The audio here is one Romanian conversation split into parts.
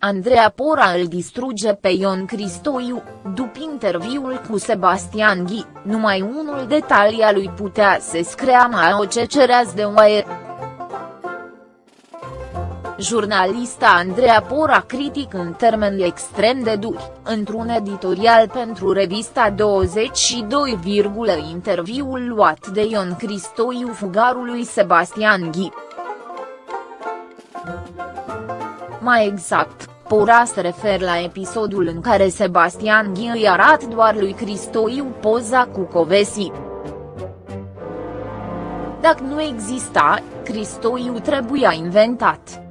Andreea Pora îl distruge pe Ion Cristoiu, după interviul cu Sebastian Ghi, numai unul detalii a lui putea să screa mai o cecereaz de oaie. Jurnalista Andreea Pora critic în termeni extrem de duri, într-un editorial pentru revista 22, interviul luat de Ion Cristoiu fugarului Sebastian Ghi. Mai exact, Pora se refer la episodul în care Sebastian Ghi îi arată doar lui Cristoiu poza cu Covesi. Dacă nu exista, Cristoiu trebuia inventat.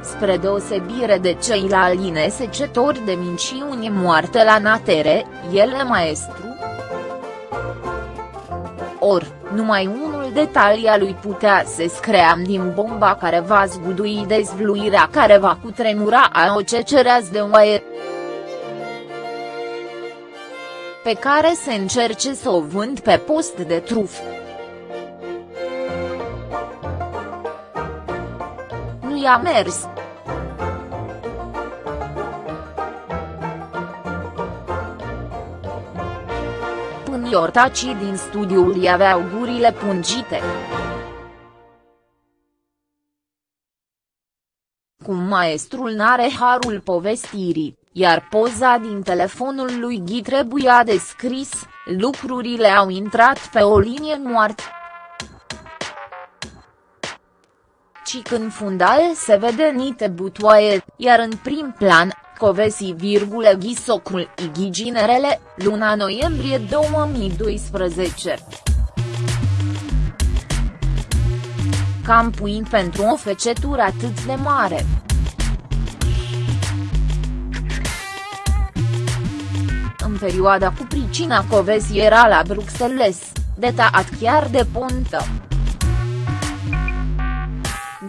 Spre deosebire de ceilalți inesecetori de minciuni moarte la natere, el e maestru. Or, numai unul detalia lui putea să scream din bomba care va zgudui dezvluirea care va cutremura a o cecereaz de oaie. Pe care se încerce să o vând pe post de truf. Nu i-a mers. Iortacii din studiul i aveau gurile pungite. Cum maestrul n-are harul povestirii, iar poza din telefonul lui Ghi trebuia descris, lucrurile au intrat pe o linie moartă. Ci când fundal se vede nite butoaie, iar în prim plan, Covesi, Ghisocul Ighi Ginerele, luna noiembrie 2012. Campuin pentru o fecetură atât de mare. În perioada cu pricina Covesi era la Bruxelles, detaat chiar de pontă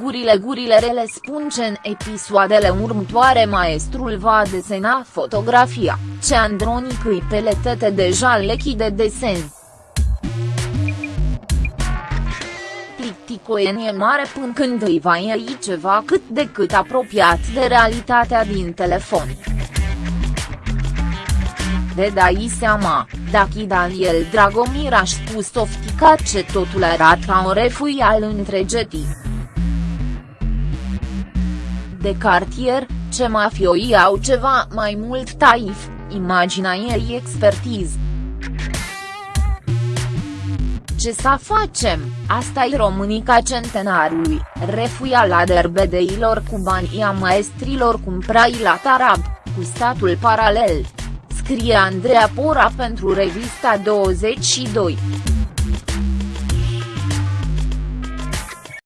gurile gurile rele spun ce în episoadele următoare maestrul va desena fotografia, ce Andronic îi peletete deja lechi de desen. Plicticoenie mare până când îi va iei ceva cât de cât apropiat de realitatea din telefon. De dai seama, dacă Daniel Dragomir a spus oftica ce totul arată ca o refui al întregetii de cartier, ce mafioi au ceva mai mult taif, imaginea ei expertiz. Ce să facem, asta e Românica centenarului, refuia la derbedeilor cu banii a maestrilor cumprai la tarab, cu statul paralel. Scrie Andreea Pora pentru revista 22.